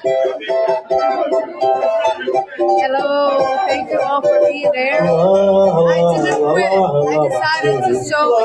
Hello, thank you all for being there. I didn't quit. I decided to show it.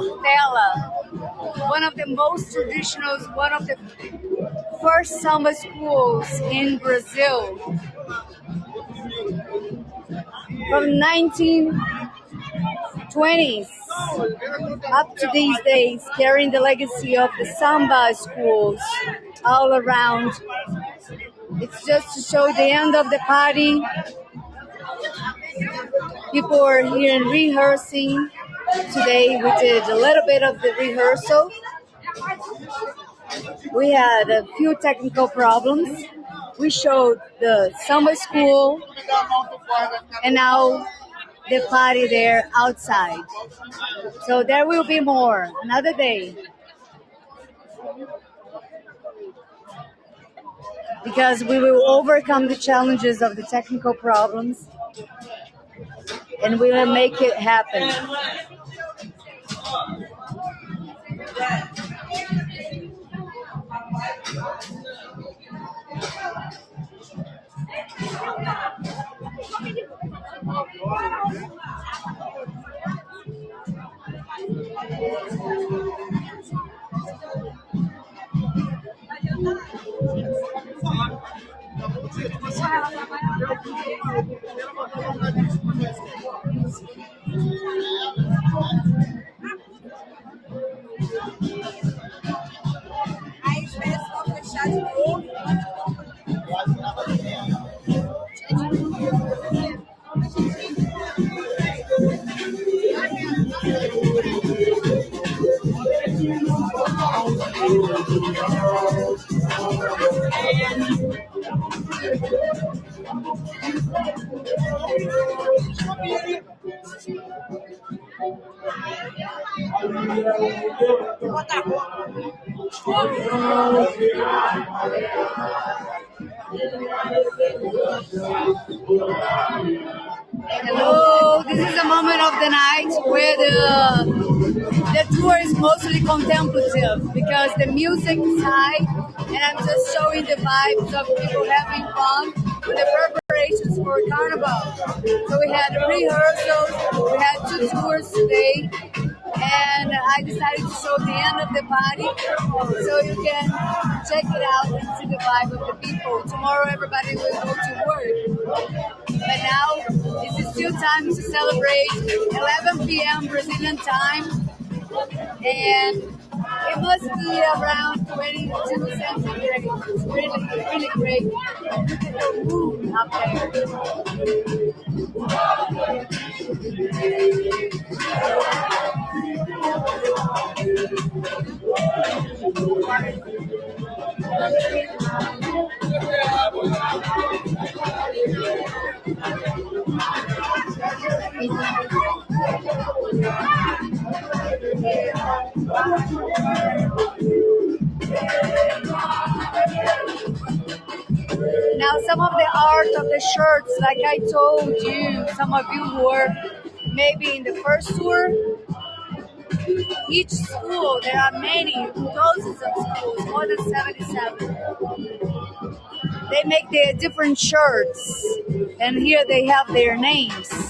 Portela, one of the most traditional, one of the first samba schools in Brazil. From 1920s up to these days, carrying the legacy of the samba schools all around. It's just to show the end of the party. People are here in rehearsing. Today we did a little bit of the rehearsal. We had a few technical problems. We showed the samba school and now the party there outside. So there will be more another day. Because we will overcome the challenges of the technical problems and we will make it happen. That's board Hello, this is a moment of the night where the, the tour is mostly contemplative because the music is high and I'm just showing the vibes of people having fun with the preparations for Carnival. So we had rehearsals, we had two tours today, and I decided to show the end of the body so you can check it out and see the vibe of the people. Tomorrow everybody will go to work. But now it's still time to celebrate 11 p.m. Brazilian time and it must be around twenty-two centigrade. It's really, really great. Look at the moon up there. the shirts, like I told you, some of you were maybe in the first tour. Each school, there are many, dozens of schools, more than 77. They make their different shirts, and here they have their names.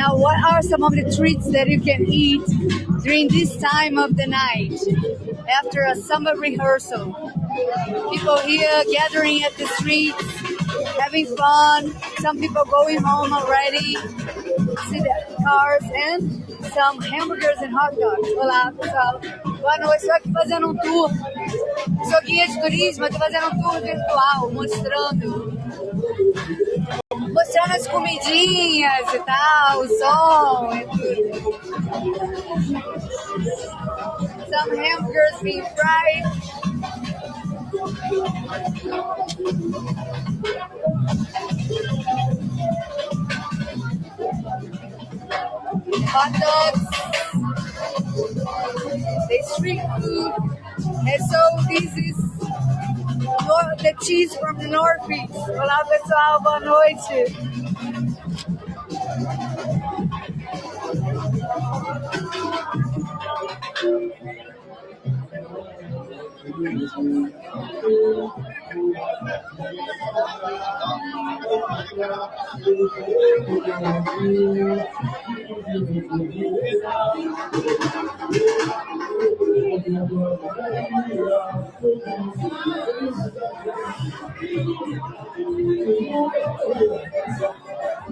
Now, what are some of the treats that you can eat during this time of the night after a samba rehearsal? People here gathering at the streets, having fun. Some people going home already. See the cars and some hamburgers and hot dogs. Olá, pessoal. Boa noite. aqui fazendo um tour. Sou guia de turismo, estou fazendo um tour virtual, mostrando mostrando as comidinhas e tal, o som e tudo. Some hamburgers being fried. Hot dogs. They street food. And so this is the cheese from the Northeast. Olá, pessoal, boa noite.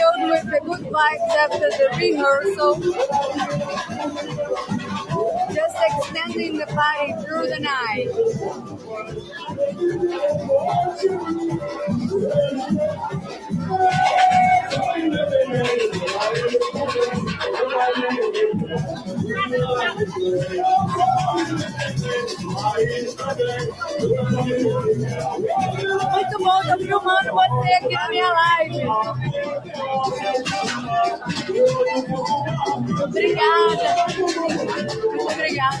filled with the good vibes after the rehearsal, just extending the party through the night. muito bom, tô filmando você aqui na minha live. Obrigada. Muito obrigada.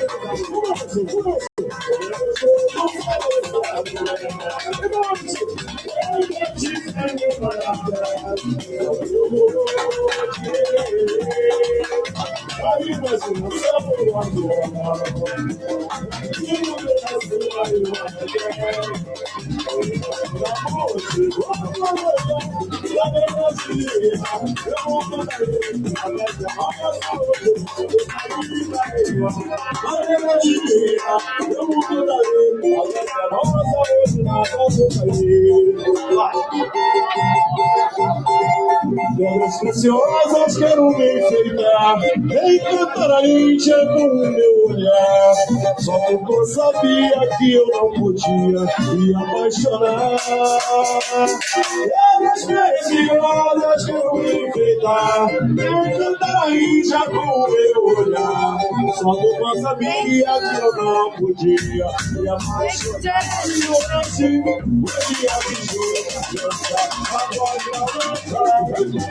I'm I'm Thank you. pedras preciosas quero me enfeitar, encantar a Índia com o meu olhar. Só eu sabia que eu não podia me apaixonar. Pedras preciosas quero me enfeitar, encantar a Índia com o meu olhar. Só eu sabia que eu não podia me apaixonar. Ignorante, podia me julgar, agora não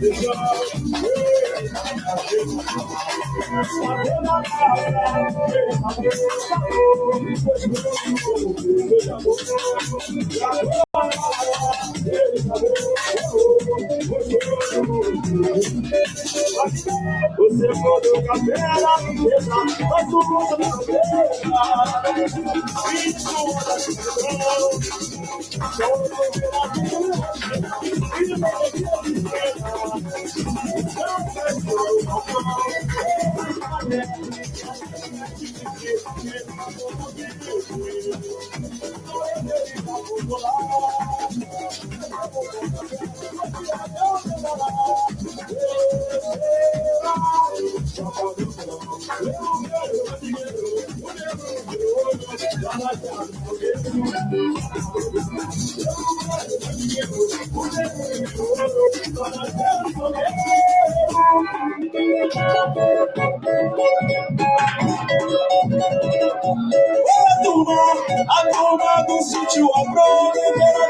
Você mudou cabela, beleza, mas tu mudou cabela. A turma, a turma do sítio, a prova,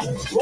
Whoa.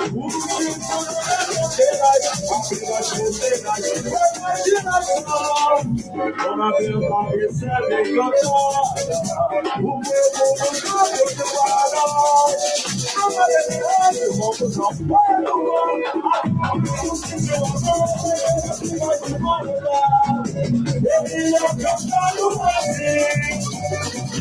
Dona Bela recebe cantar O meu povo está preparado A variedade, vamos ao pueblo O Senhor não vai te mandar Ele é o cantado para mim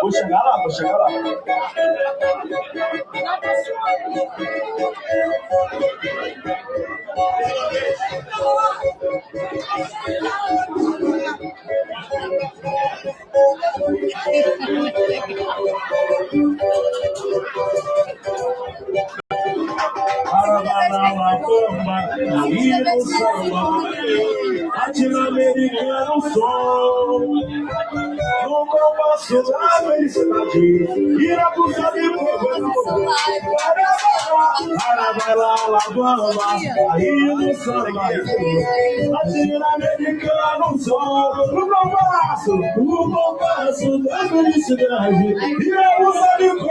Vou chegar lá, vou chegar lá. Thank you. Suave ele se imagina, ira pro Sabibu, Para lá, Alabama, aí do samba, latino americano, solo, no no compasso da felicidade, ira pro Sabibu,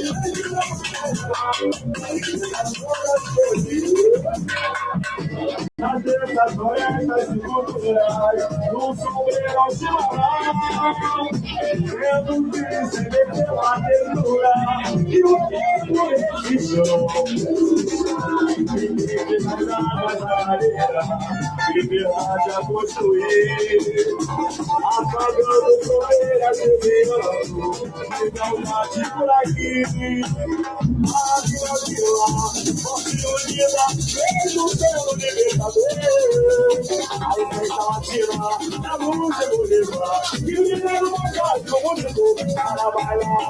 Nas letras doentas e culturais, no sombreirão de Manaus, vendo que se vê pela ternura e o tempo existe. Menina liberdade a construir. Apagando poeira de verão, de saudade por aqui. A vida de lá, forte e unida, mesmo sendo libertador. A imprensa latina, a luz vou levar. e o dinheiro não faz o mundo, carnaval.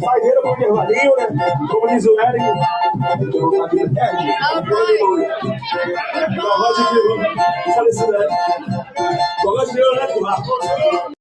Saideira pro intervalinho, né? Como diz o Eric. É, Corró de violão, falecido, né? Corró de violão, né?